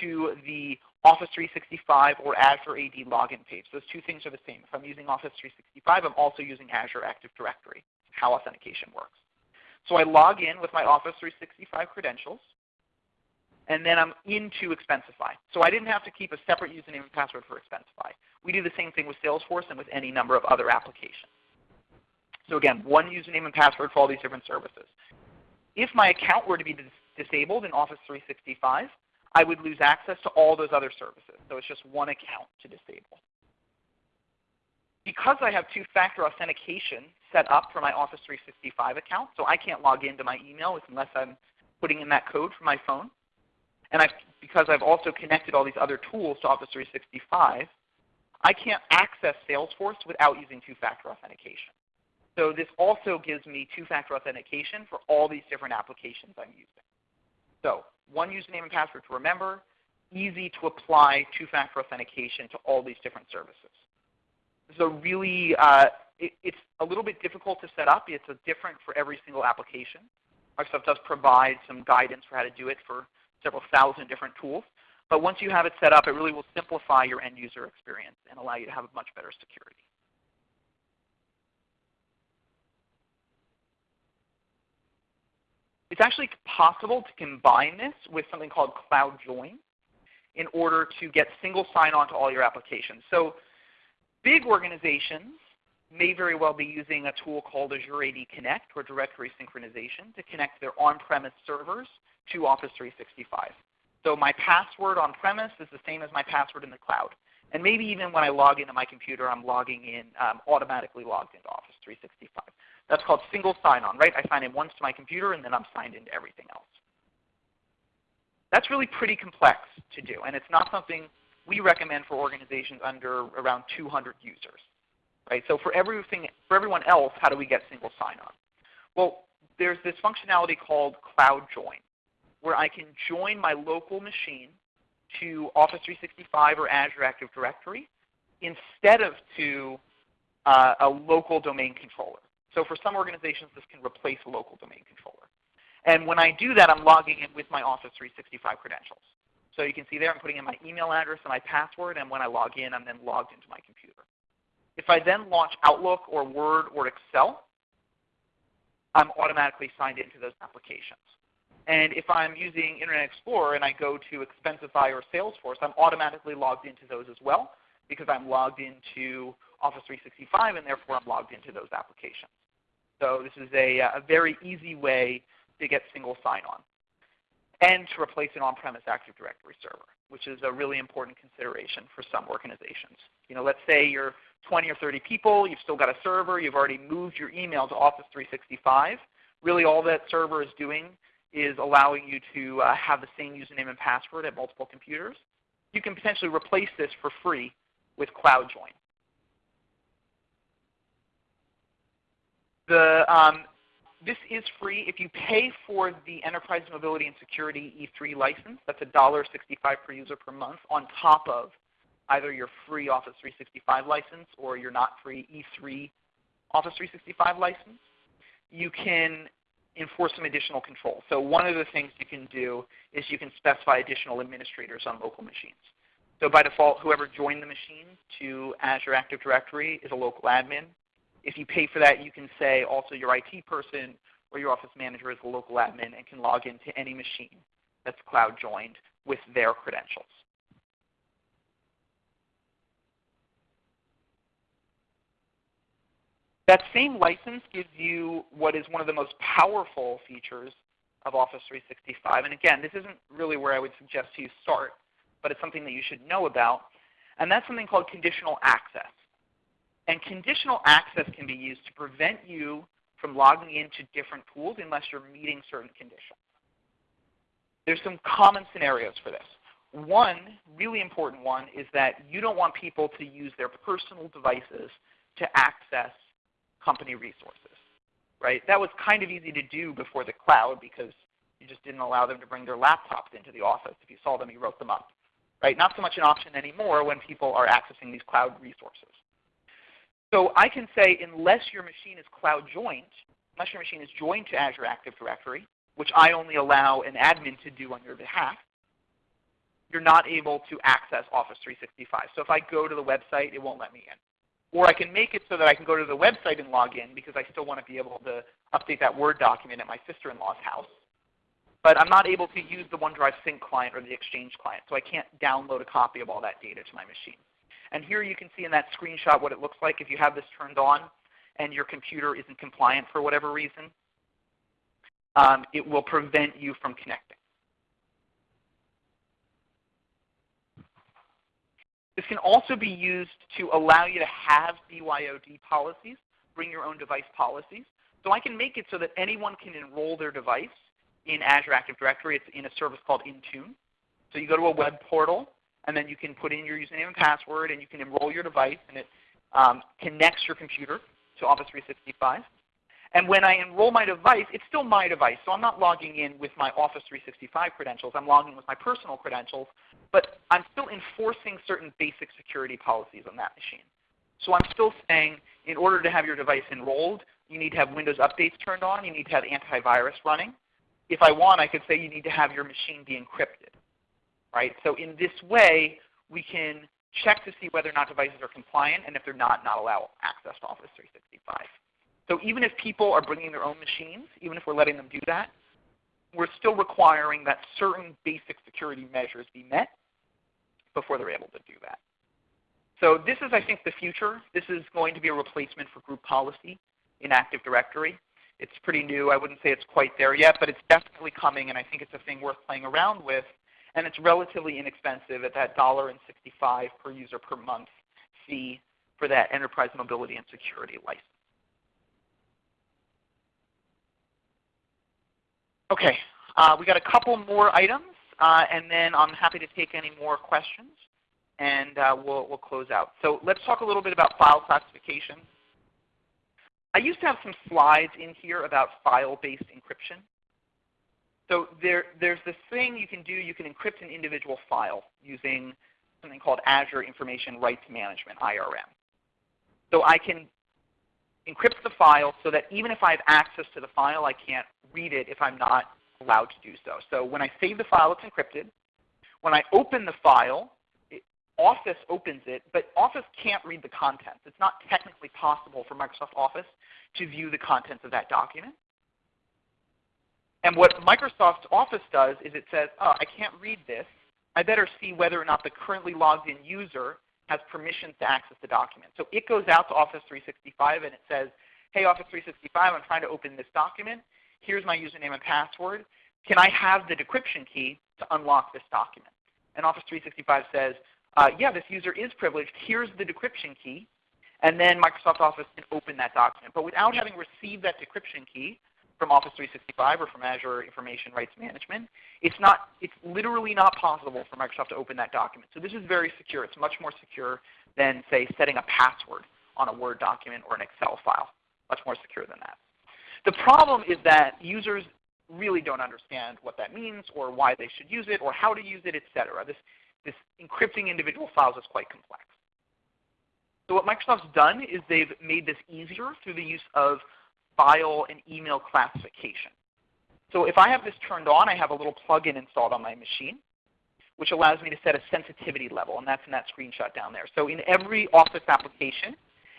to the Office 365 or Azure AD login page. Those two things are the same. If I'm using Office 365, I'm also using Azure Active Directory, how authentication works. So I log in with my Office 365 credentials, and then I'm into Expensify. So I didn't have to keep a separate username and password for Expensify. We do the same thing with Salesforce and with any number of other applications. So again, one username and password for all these different services. If my account were to be dis disabled in Office 365, I would lose access to all those other services. So it's just one account to disable. Because I have two-factor authentication set up for my Office 365 account, so I can't log into my email unless I'm putting in that code for my phone, and I've, because I've also connected all these other tools to Office 365, I can't access Salesforce without using two-factor authentication. So this also gives me two-factor authentication for all these different applications I'm using. So one username and password to remember, easy to apply two-factor authentication to all these different services. This is a really, uh, it, it's a little bit difficult to set up. It's a different for every single application. Microsoft does provide some guidance for how to do it for several thousand different tools. But once you have it set up, it really will simplify your end user experience and allow you to have a much better security. It's actually possible to combine this with something called Cloud Join in order to get single sign-on to all your applications. So big organizations may very well be using a tool called Azure AD Connect or directory synchronization to connect their on-premise servers to Office 365. So my password on-premise is the same as my password in the cloud. And maybe even when I log into my computer, I'm logging in, um, automatically logged into Office 365. That's called single sign-on, right? I sign in once to my computer and then I'm signed into everything else. That's really pretty complex to do, and it's not something we recommend for organizations under around 200 users. Right? So for everything, for everyone else, how do we get single sign-on? Well, there's this functionality called Cloud Join, where I can join my local machine to Office 365 or Azure Active Directory instead of to uh, a local domain controller. So for some organizations, this can replace a local domain controller. And when I do that, I'm logging in with my Office 365 credentials. So you can see there I'm putting in my email address and my password, and when I log in, I'm then logged into my computer. If I then launch Outlook or Word or Excel, I'm automatically signed into those applications. And if I'm using Internet Explorer and I go to Expensify or Salesforce, I'm automatically logged into those as well because I'm logged into Office 365 and therefore I'm logged into those applications. So this is a, a very easy way to get single sign-on and to replace an on-premise Active Directory server, which is a really important consideration for some organizations. You know, let's say you're 20 or 30 people, you've still got a server, you've already moved your email to Office 365. Really all that server is doing is allowing you to uh, have the same username and password at multiple computers. You can potentially replace this for free with CloudJoin. The, um, this is free. If you pay for the Enterprise Mobility and Security E3 license, that's $1.65 per user per month on top of either your free Office 365 license or your not free E3 Office 365 license, you can enforce some additional control. So one of the things you can do is you can specify additional administrators on local machines. So by default, whoever joined the machine to Azure Active Directory is a local admin. If you pay for that, you can say also your IT person or your office manager is a local admin and can log into any machine that's cloud joined with their credentials. That same license gives you what is one of the most powerful features of Office 365. And again, this isn't really where I would suggest you start, but it's something that you should know about. And that's something called conditional access. And conditional access can be used to prevent you from logging into different tools unless you're meeting certain conditions. There's some common scenarios for this. One really important one is that you don't want people to use their personal devices to access company resources. Right? That was kind of easy to do before the cloud because you just didn't allow them to bring their laptops into the office. If you saw them, you wrote them up. Right? Not so much an option anymore when people are accessing these cloud resources. So I can say unless your machine is cloud joined, unless your machine is joined to Azure Active Directory, which I only allow an admin to do on your behalf, you're not able to access Office 365. So if I go to the website, it won't let me in. Or I can make it so that I can go to the website and log in because I still want to be able to update that Word document at my sister-in-law's house. But I'm not able to use the OneDrive Sync client or the Exchange client, so I can't download a copy of all that data to my machine. And here you can see in that screenshot what it looks like if you have this turned on and your computer isn't compliant for whatever reason. Um, it will prevent you from connecting. This can also be used to allow you to have BYOD policies, bring your own device policies. So I can make it so that anyone can enroll their device in Azure Active Directory. It's in a service called Intune. So you go to a web portal, and then you can put in your username and password, and you can enroll your device, and it um, connects your computer to Office 365. And when I enroll my device, it's still my device. So I'm not logging in with my Office 365 credentials. I'm logging in with my personal credentials. But I'm still enforcing certain basic security policies on that machine. So I'm still saying in order to have your device enrolled, you need to have Windows updates turned on. You need to have antivirus running. If I want, I could say you need to have your machine be encrypted. Right? So in this way, we can check to see whether or not devices are compliant, and if they're not, not allow access to Office 365. So even if people are bringing their own machines, even if we're letting them do that, we're still requiring that certain basic security measures be met before they're able to do that. So this is, I think, the future. This is going to be a replacement for group policy in Active Directory. It's pretty new. I wouldn't say it's quite there yet, but it's definitely coming, and I think it's a thing worth playing around with. And it's relatively inexpensive at that $1.65 per user per month fee for that enterprise mobility and security license. Okay, uh, we got a couple more items, uh, and then I'm happy to take any more questions, and uh, we'll, we'll close out. So let's talk a little bit about file classification. I used to have some slides in here about file-based encryption. So there, there's this thing you can do. You can encrypt an individual file using something called Azure Information Rights Management, IRM. So I can encrypt the file so that even if I have access to the file, I can't read it if I'm not allowed to do so. So when I save the file, it's encrypted. When I open the file, it, Office opens it, but Office can't read the contents. It's not technically possible for Microsoft Office to view the contents of that document. And what Microsoft Office does is it says, oh, I can't read this. I better see whether or not the currently logged in user has permissions to access the document. So it goes out to Office 365 and it says, hey Office 365, I'm trying to open this document. Here's my username and password. Can I have the decryption key to unlock this document? And Office 365 says, uh, yeah, this user is privileged. Here's the decryption key. And then Microsoft Office can open that document. But without having received that decryption key, from Office 365 or from Azure Information Rights Management. It's, not, it's literally not possible for Microsoft to open that document. So this is very secure. It's much more secure than, say, setting a password on a Word document or an Excel file. Much more secure than that. The problem is that users really don't understand what that means or why they should use it or how to use it, etc. This, this encrypting individual files is quite complex. So what Microsoft's done is they've made this easier through the use of file and email classification. So if I have this turned on, I have a little plugin installed on my machine, which allows me to set a sensitivity level, and that's in that screenshot down there. So in every Office application,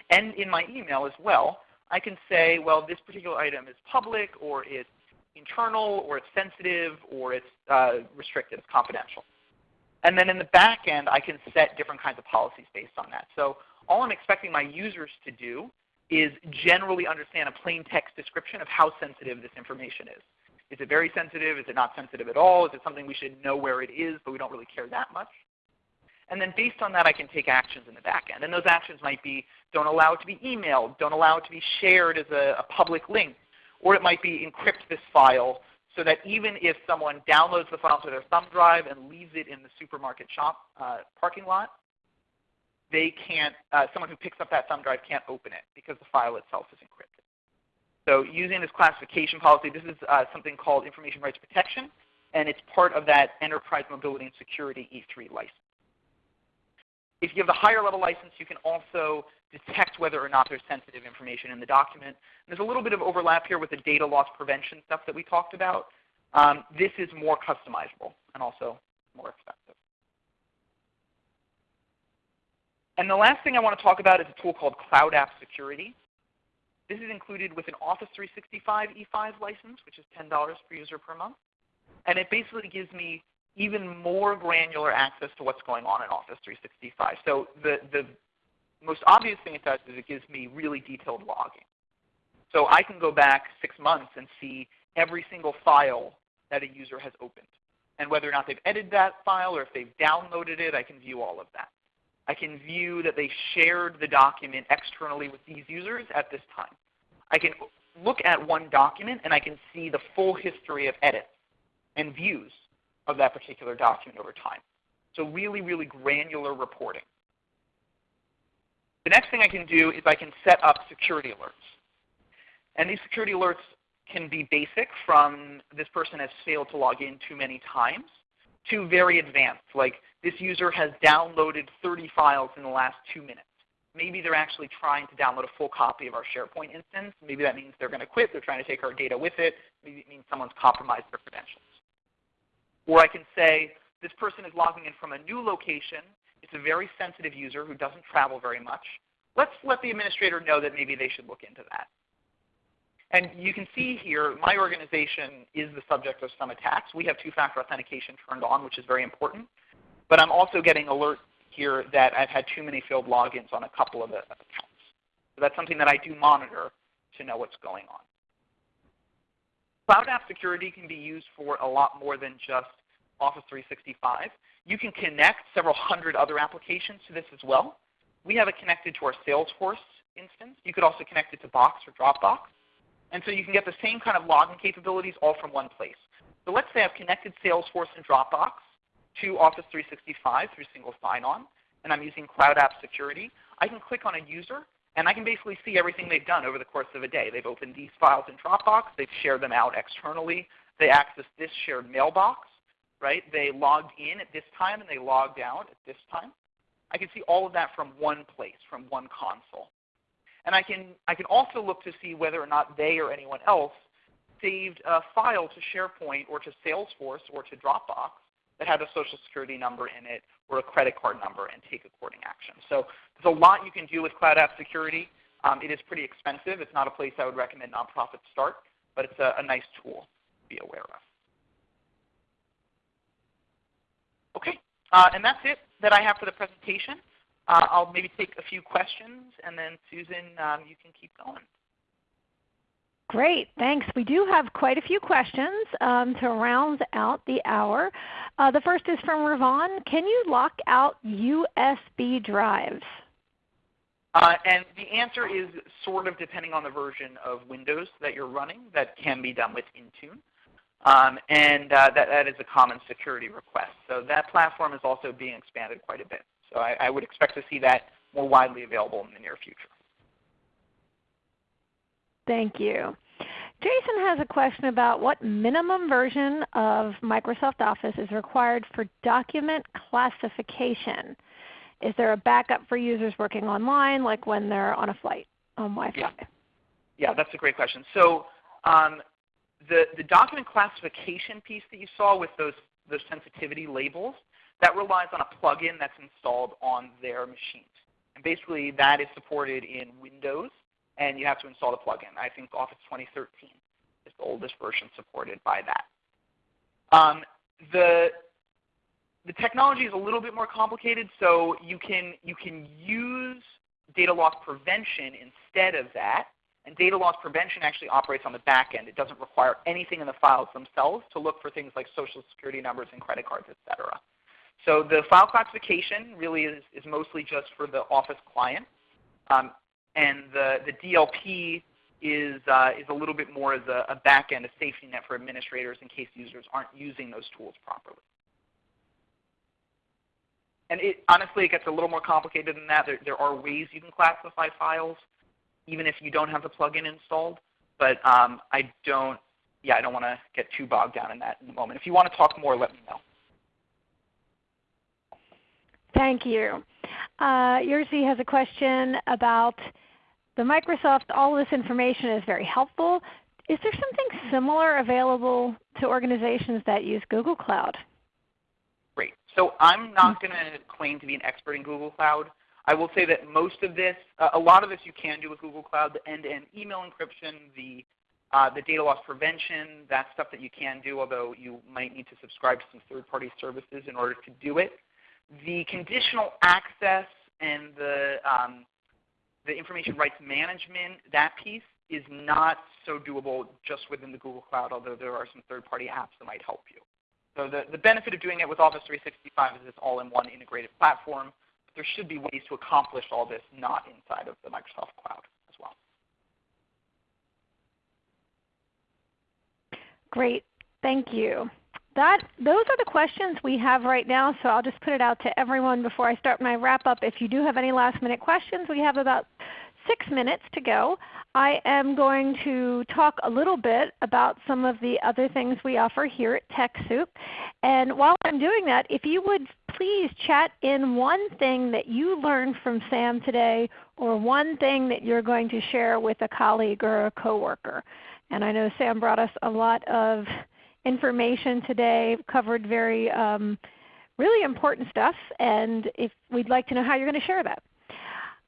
and in my email as well, I can say, well, this particular item is public, or it's internal, or it's sensitive, or it's uh, restricted, it's confidential. And then in the back end, I can set different kinds of policies based on that. So all I'm expecting my users to do is generally understand a plain text description of how sensitive this information is. Is it very sensitive? Is it not sensitive at all? Is it something we should know where it is, but we don't really care that much? And then based on that, I can take actions in the back end. And those actions might be don't allow it to be emailed, don't allow it to be shared as a, a public link, or it might be encrypt this file so that even if someone downloads the file to their thumb drive and leaves it in the supermarket shop uh, parking lot, they can't, uh, someone who picks up that thumb drive can't open it because the file itself is encrypted. So using this classification policy, this is uh, something called Information Rights Protection, and it's part of that Enterprise Mobility and Security E3 license. If you have the higher level license, you can also detect whether or not there's sensitive information in the document. And there's a little bit of overlap here with the data loss prevention stuff that we talked about. Um, this is more customizable and also more expensive. And the last thing I want to talk about is a tool called Cloud App Security. This is included with an Office 365 E5 license, which is $10 per user per month. And it basically gives me even more granular access to what's going on in Office 365. So the, the most obvious thing it does is it gives me really detailed logging. So I can go back six months and see every single file that a user has opened. And whether or not they've edited that file or if they've downloaded it, I can view all of that. I can view that they shared the document externally with these users at this time. I can look at one document and I can see the full history of edits and views of that particular document over time. So really, really granular reporting. The next thing I can do is I can set up security alerts. And these security alerts can be basic from this person has failed to log in too many times to very advanced, like this user has downloaded 30 files in the last two minutes. Maybe they're actually trying to download a full copy of our SharePoint instance. Maybe that means they're going to quit. They're trying to take our data with it. Maybe it means someone's compromised their credentials. Or I can say this person is logging in from a new location. It's a very sensitive user who doesn't travel very much. Let's let the administrator know that maybe they should look into that. And you can see here, my organization is the subject of some attacks. We have two-factor authentication turned on, which is very important. But I'm also getting alert here that I've had too many failed logins on a couple of the accounts. So that's something that I do monitor to know what's going on. Cloud App Security can be used for a lot more than just Office 365. You can connect several hundred other applications to this as well. We have it connected to our Salesforce instance. You could also connect it to Box or Dropbox. And so you can get the same kind of login capabilities all from one place. So let's say I've connected Salesforce and Dropbox to Office 365 through single sign-on, and I'm using Cloud App Security. I can click on a user, And I can basically see everything they've done over the course of a day. They've opened these files in Dropbox. They've shared them out externally. They accessed this shared mailbox. Right? They logged in at this time and they logged out at this time. I can see all of that from one place, from one console. And I can, I can also look to see whether or not they or anyone else saved a file to SharePoint or to Salesforce or to Dropbox that had a social security number in it or a credit card number and take according action. So there's a lot you can do with cloud app security. Um, it is pretty expensive. It's not a place I would recommend nonprofits start, but it's a, a nice tool to be aware of. Okay, uh, and that's it that I have for the presentation. Uh, I'll maybe take a few questions, and then Susan, um, you can keep going. Great, thanks. We do have quite a few questions um, to round out the hour. Uh, the first is from Ravon. Can you lock out USB drives? Uh, and the answer is sort of depending on the version of Windows that you're running. That can be done with Intune. Um, and uh, that, that is a common security request. So that platform is also being expanded quite a bit. So I, I would expect to see that more widely available in the near future. Thank you. Jason has a question about what minimum version of Microsoft Office is required for document classification. Is there a backup for users working online, like when they're on a flight on Wi-Fi? Yeah, yeah that's a great question. So um, the, the document classification piece that you saw with those, those sensitivity labels, that relies on a plugin that's installed on their machines. And basically that is supported in Windows and you have to install the plugin. I think Office 2013 is the oldest version supported by that. Um, the the technology is a little bit more complicated, so you can you can use data loss prevention instead of that. And data loss prevention actually operates on the back end. It doesn't require anything in the files themselves to look for things like social security numbers and credit cards, etc. So the file classification really is, is mostly just for the Office client. Um, and the, the DLP is, uh, is a little bit more as a, a back end, a safety net for administrators in case users aren't using those tools properly. And it, honestly, it gets a little more complicated than that. There, there are ways you can classify files even if you don't have the plugin installed. But um, I don't, yeah, I don't want to get too bogged down in that in the moment. If you want to talk more, let me know. Thank you. Uh, Yersi has a question about the Microsoft, all this information is very helpful. Is there something similar available to organizations that use Google Cloud? Great. So I'm not going to claim to be an expert in Google Cloud. I will say that most of this, uh, a lot of this you can do with Google Cloud, the end-to-end -end email encryption, the, uh, the data loss prevention, that's stuff that you can do, although you might need to subscribe to some third-party services in order to do it. The conditional access and the um, the information rights management, that piece is not so doable just within the Google Cloud, although there are some third-party apps that might help you. So the, the benefit of doing it with Office 365 is it's all in one integrated platform. But there should be ways to accomplish all this not inside of the Microsoft Cloud as well. Great. Thank you. That, those are the questions we have right now, so I'll just put it out to everyone before I start my wrap up. If you do have any last minute questions, we have about six minutes to go. I am going to talk a little bit about some of the other things we offer here at TechSoup. And while I'm doing that, if you would please chat in one thing that you learned from Sam today or one thing that you're going to share with a colleague or a coworker. And I know Sam brought us a lot of information today, covered very um, really important stuff, and if we'd like to know how you're going to share that.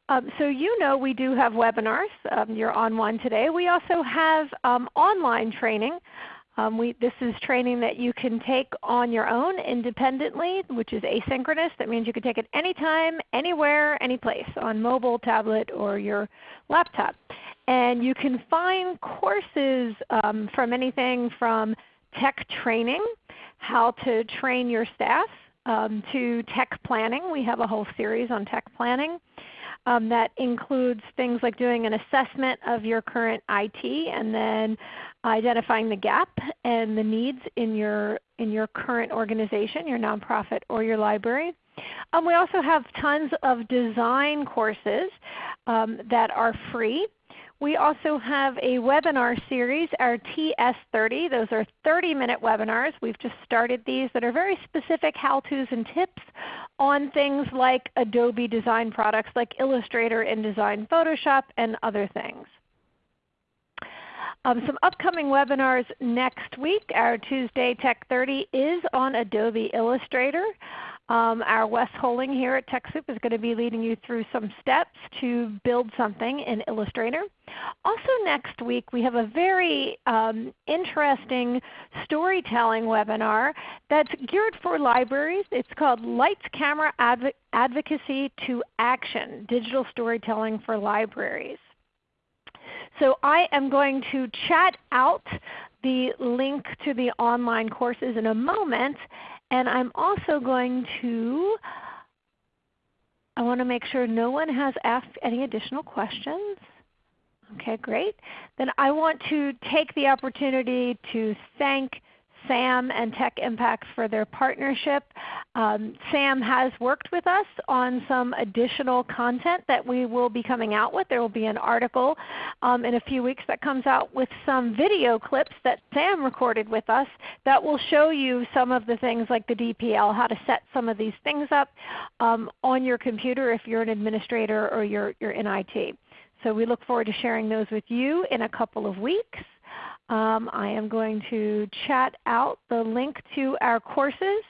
Um, so you know we do have webinars. Um, you're on one today. We also have um, online training. Um, we, this is training that you can take on your own independently, which is asynchronous. That means you can take it anytime, anywhere, anyplace, on mobile, tablet, or your laptop. And you can find courses um, from anything from tech training, how to train your staff, um, to tech planning. We have a whole series on tech planning. Um, that includes things like doing an assessment of your current IT and then identifying the gap and the needs in your, in your current organization, your nonprofit or your library. Um, we also have tons of design courses um, that are free. We also have a webinar series, our TS30. Those are 30-minute webinars. We've just started these that are very specific how-tos and tips on things like Adobe design products like Illustrator, InDesign, Photoshop, and other things. Um, some upcoming webinars next week. Our Tuesday Tech 30 is on Adobe Illustrator. Um, our Wes Holing here at TechSoup is going to be leading you through some steps to build something in Illustrator. Also next week we have a very um, interesting storytelling webinar that's geared for libraries. It's called Lights Camera Adv Advocacy to Action, Digital Storytelling for Libraries. So I am going to chat out the link to the online courses in a moment and I'm also going to, I want to make sure no one has asked any additional questions. Okay, great. Then I want to take the opportunity to thank SAM and Tech Impact for their partnership. Um, SAM has worked with us on some additional content that we will be coming out with. There will be an article um, in a few weeks that comes out with some video clips that SAM recorded with us that will show you some of the things like the DPL, how to set some of these things up um, on your computer if you're an administrator or you're, you're in IT. So we look forward to sharing those with you in a couple of weeks. Um, I am going to chat out the link to our courses.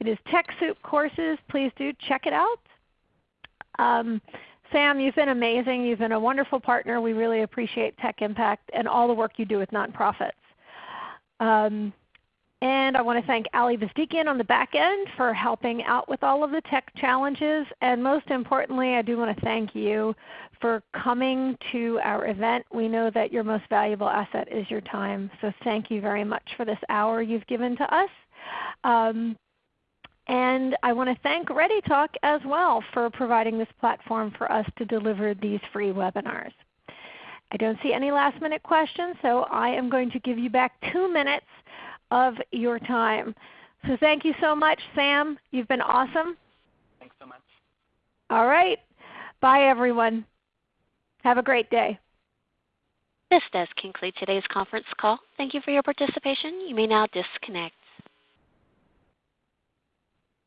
It is TechSoup courses. Please do check it out. Um, Sam, you've been amazing. You've been a wonderful partner. We really appreciate Tech Impact and all the work you do with nonprofits. Um, and I want to thank Ali Vazdikian on the back end for helping out with all of the tech challenges. And most importantly, I do want to thank you for coming to our event. We know that your most valuable asset is your time. So thank you very much for this hour you've given to us. Um, and I want to thank ReadyTalk as well for providing this platform for us to deliver these free webinars. I don't see any last minute questions, so I am going to give you back two minutes of your time. So thank you so much, Sam. You've been awesome. Thanks so much. All right. Bye everyone. Have a great day. This does conclude today's conference call. Thank you for your participation. You may now disconnect.